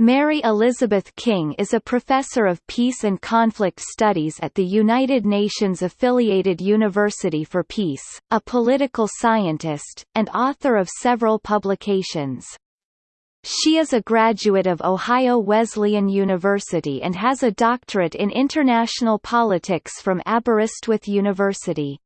Mary Elizabeth King is a professor of peace and conflict studies at the United Nations-affiliated University for Peace, a political scientist, and author of several publications. She is a graduate of Ohio Wesleyan University and has a doctorate in international politics from Aberystwyth University.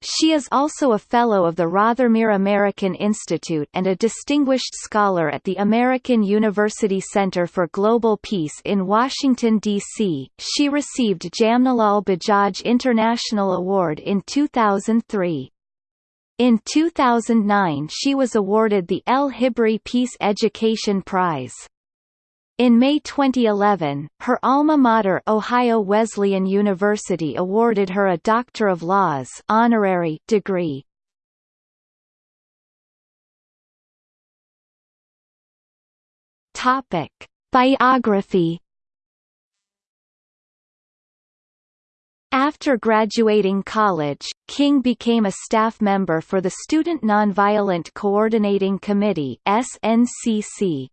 She is also a Fellow of the Rothermere American Institute and a Distinguished Scholar at the American University Center for Global Peace in Washington, D.C. She received Jamnalal Bajaj International Award in 2003. In 2009 she was awarded the El Hibri Peace Education Prize. In May 2011, her alma mater Ohio Wesleyan University awarded her a Doctor of Laws honorary degree. Topic: Biography After graduating college, King became a staff member for the Student Nonviolent Coordinating Committee SNCC.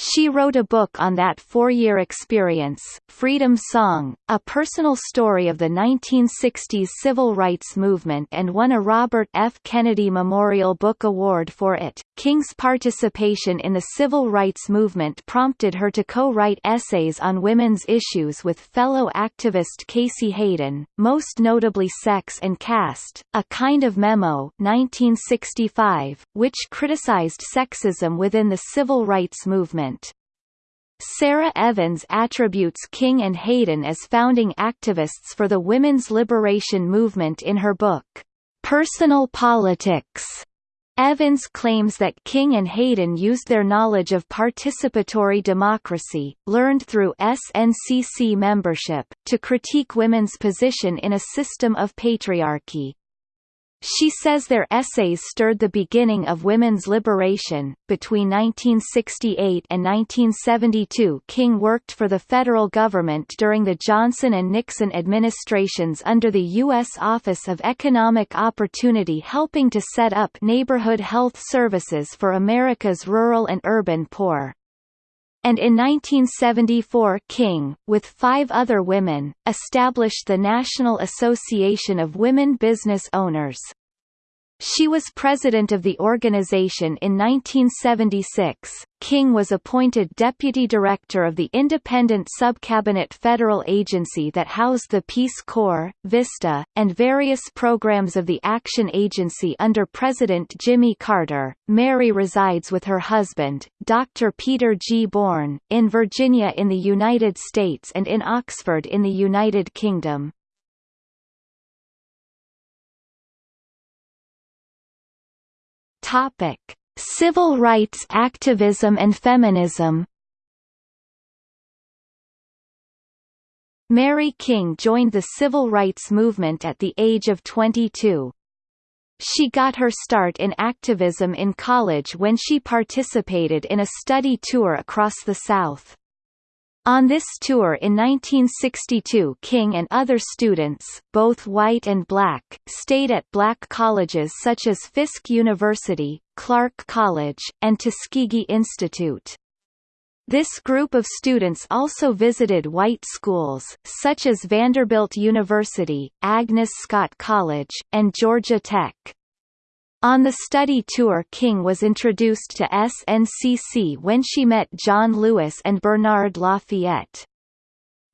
She wrote a book on that four-year experience, Freedom Song, a personal story of the 1960s civil rights movement and won a Robert F. Kennedy Memorial Book Award for it. King's participation in the civil rights movement prompted her to co-write essays on women's issues with fellow activist Casey Hayden, most notably Sex and Caste, a kind of memo 1965, which criticized sexism within the civil rights movement. Sara Evans attributes King and Hayden as founding activists for the women's liberation movement in her book, Personal Politics. Evans claims that King and Hayden used their knowledge of participatory democracy, learned through SNCC membership, to critique women's position in a system of patriarchy. She says their essays stirred the beginning of women's liberation. Between 1968 and 1972, King worked for the federal government during the Johnson and Nixon administrations under the U.S. Office of Economic Opportunity, helping to set up neighborhood health services for America's rural and urban poor and in 1974 King, with five other women, established the National Association of Women Business Owners. She was president of the organization in 1976. King was appointed deputy director of the independent subcabinet federal agency that housed the Peace Corps, VISTA, and various programs of the Action Agency under President Jimmy Carter. Mary resides with her husband, Dr. Peter G. Bourne, in Virginia in the United States and in Oxford in the United Kingdom. Topic: Civil rights activism and feminism. Mary King joined the civil rights movement at the age of 22. She got her start in activism in college when she participated in a study tour across the South. On this tour in 1962 King and other students, both white and black, stayed at black colleges such as Fisk University, Clark College, and Tuskegee Institute. This group of students also visited white schools, such as Vanderbilt University, Agnes Scott College, and Georgia Tech. On the study tour King was introduced to SNCC when she met John Lewis and Bernard Lafayette.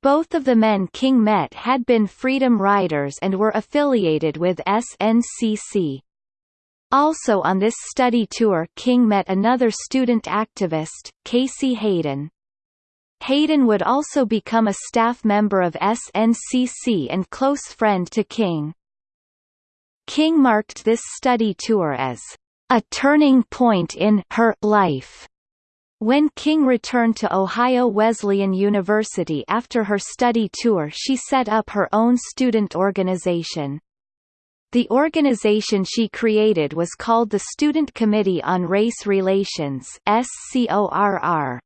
Both of the men King met had been Freedom Riders and were affiliated with SNCC. Also on this study tour King met another student activist, Casey Hayden. Hayden would also become a staff member of SNCC and close friend to King. King marked this study tour as a turning point in her life. When King returned to Ohio Wesleyan University after her study tour she set up her own student organization. The organization she created was called the Student Committee on Race Relations SCORR.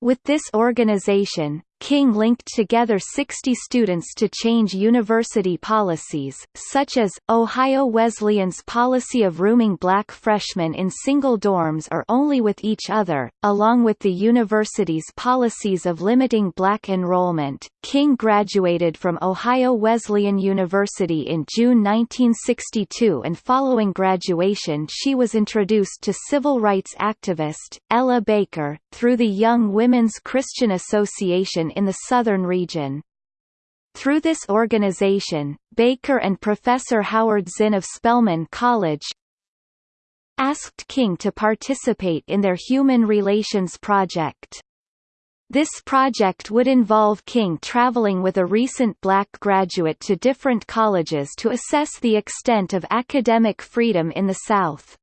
With this organization, King linked together 60 students to change university policies, such as, Ohio Wesleyan's policy of rooming black freshmen in single dorms or only with each other, along with the university's policies of limiting black enrollment. King graduated from Ohio Wesleyan University in June 1962 and following graduation she was introduced to civil rights activist, Ella Baker, through the Young Women's Christian Association in the southern region. Through this organization, Baker and Professor Howard Zinn of Spelman College asked King to participate in their Human Relations Project. This project would involve King traveling with a recent black graduate to different colleges to assess the extent of academic freedom in the South.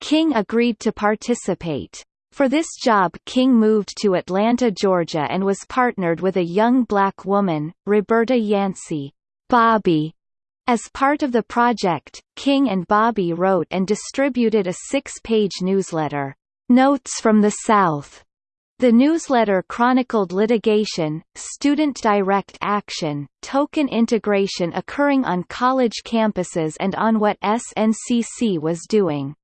King agreed to participate. For this job King moved to Atlanta, Georgia and was partnered with a young black woman, Roberta Yancey Bobby. As part of the project, King and Bobby wrote and distributed a six-page newsletter, Notes from the South. The newsletter chronicled litigation, student direct action, token integration occurring on college campuses and on what SNCC was doing.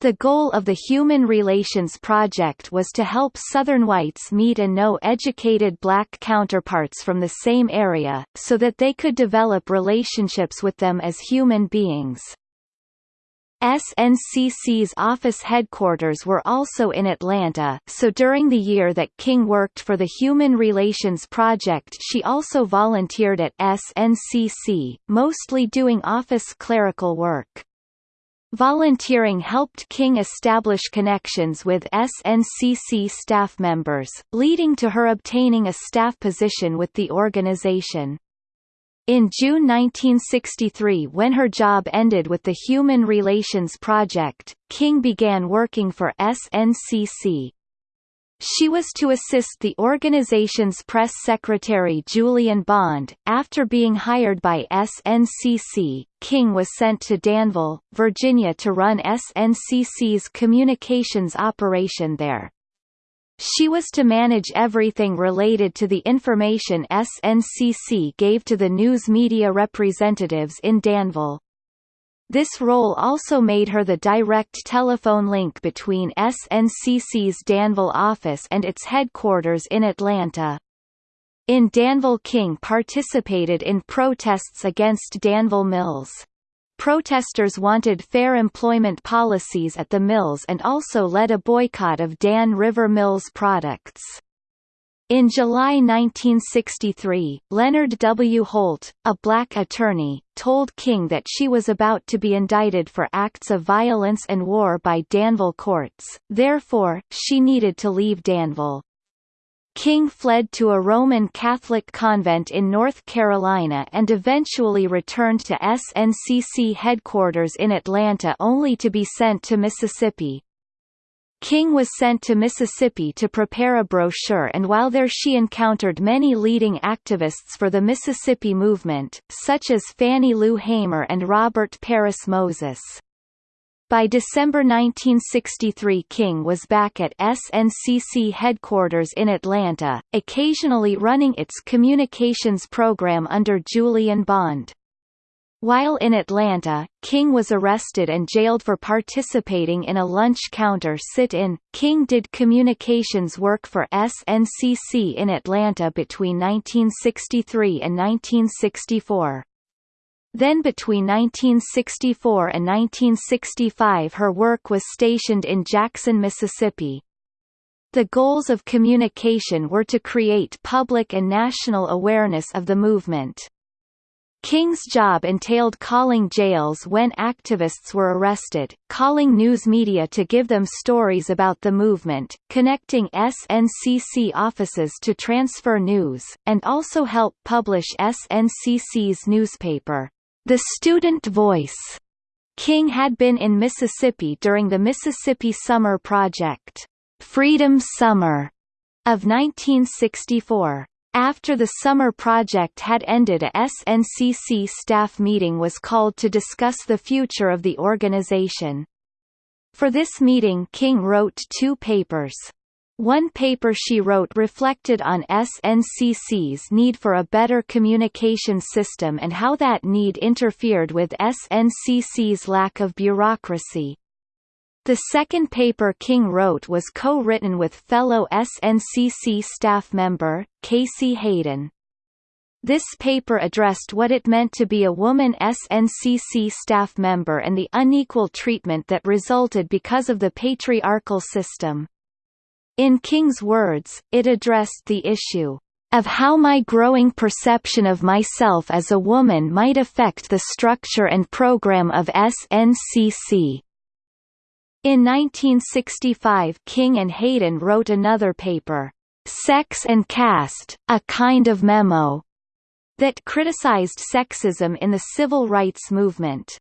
The goal of the Human Relations Project was to help Southern whites meet and know educated black counterparts from the same area, so that they could develop relationships with them as human beings. SNCC's office headquarters were also in Atlanta, so during the year that King worked for the Human Relations Project she also volunteered at SNCC, mostly doing office clerical work. Volunteering helped King establish connections with SNCC staff members, leading to her obtaining a staff position with the organization. In June 1963 when her job ended with the Human Relations Project, King began working for SNCC. She was to assist the organization's press secretary Julian Bond. After being hired by SNCC, King was sent to Danville, Virginia to run SNCC's communications operation there. She was to manage everything related to the information SNCC gave to the news media representatives in Danville. This role also made her the direct telephone link between SNCC's Danville office and its headquarters in Atlanta. In Danville King participated in protests against Danville Mills. Protesters wanted fair employment policies at the mills and also led a boycott of Dan River Mills products. In July 1963, Leonard W. Holt, a black attorney, told King that she was about to be indicted for acts of violence and war by Danville courts, therefore, she needed to leave Danville. King fled to a Roman Catholic convent in North Carolina and eventually returned to SNCC headquarters in Atlanta only to be sent to Mississippi, King was sent to Mississippi to prepare a brochure and while there she encountered many leading activists for the Mississippi movement, such as Fannie Lou Hamer and Robert Parris Moses. By December 1963 King was back at SNCC headquarters in Atlanta, occasionally running its communications program under Julian Bond. While in Atlanta, King was arrested and jailed for participating in a lunch counter sit-in. King did communications work for SNCC in Atlanta between 1963 and 1964. Then between 1964 and 1965 her work was stationed in Jackson, Mississippi. The goals of communication were to create public and national awareness of the movement. King's job entailed calling jails when activists were arrested, calling news media to give them stories about the movement, connecting SNCC offices to transfer news, and also help publish SNCC's newspaper, The Student Voice. King had been in Mississippi during the Mississippi Summer Project, Freedom Summer, of 1964. After the summer project had ended a SNCC staff meeting was called to discuss the future of the organization. For this meeting King wrote two papers. One paper she wrote reflected on SNCC's need for a better communication system and how that need interfered with SNCC's lack of bureaucracy. The second paper King wrote was co-written with fellow SNCC staff member, Casey Hayden. This paper addressed what it meant to be a woman SNCC staff member and the unequal treatment that resulted because of the patriarchal system. In King's words, it addressed the issue of how my growing perception of myself as a woman might affect the structure and program of SNCC. In 1965 King and Hayden wrote another paper, Sex and Caste, A Kind of Memo, that criticized sexism in the civil rights movement.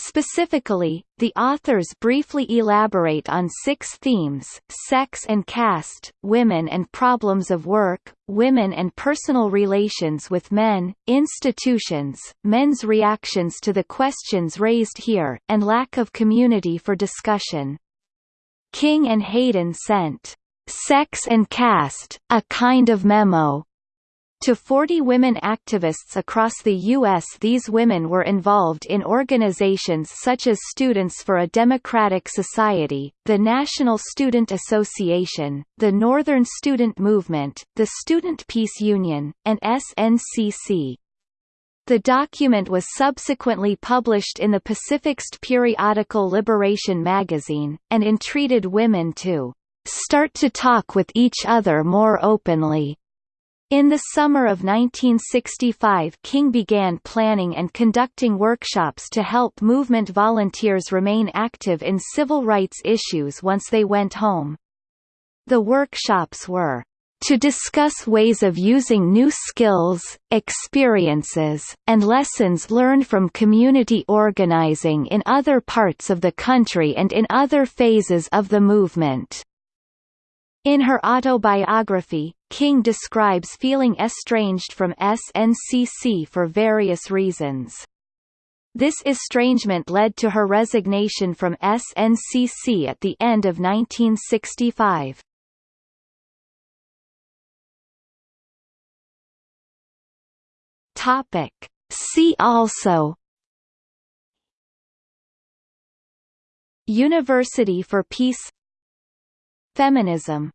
Specifically, the authors briefly elaborate on six themes, sex and caste, women and problems of work, women and personal relations with men, institutions, men's reactions to the questions raised here, and lack of community for discussion. King and Hayden sent, "'Sex and Caste, a kind of memo' To 40 women activists across the U.S. These women were involved in organizations such as Students for a Democratic Society, the National Student Association, the Northern Student Movement, the Student Peace Union, and SNCC. The document was subsequently published in the Pacifist periodical Liberation magazine, and entreated women to start to talk with each other more openly in the summer of 1965 King began planning and conducting workshops to help movement volunteers remain active in civil rights issues once they went home. The workshops were to discuss ways of using new skills, experiences, and lessons learned from community organizing in other parts of the country and in other phases of the movement. In her autobiography, King describes feeling estranged from SNCC for various reasons. This estrangement led to her resignation from SNCC at the end of 1965. Topic. See also University for Peace Feminism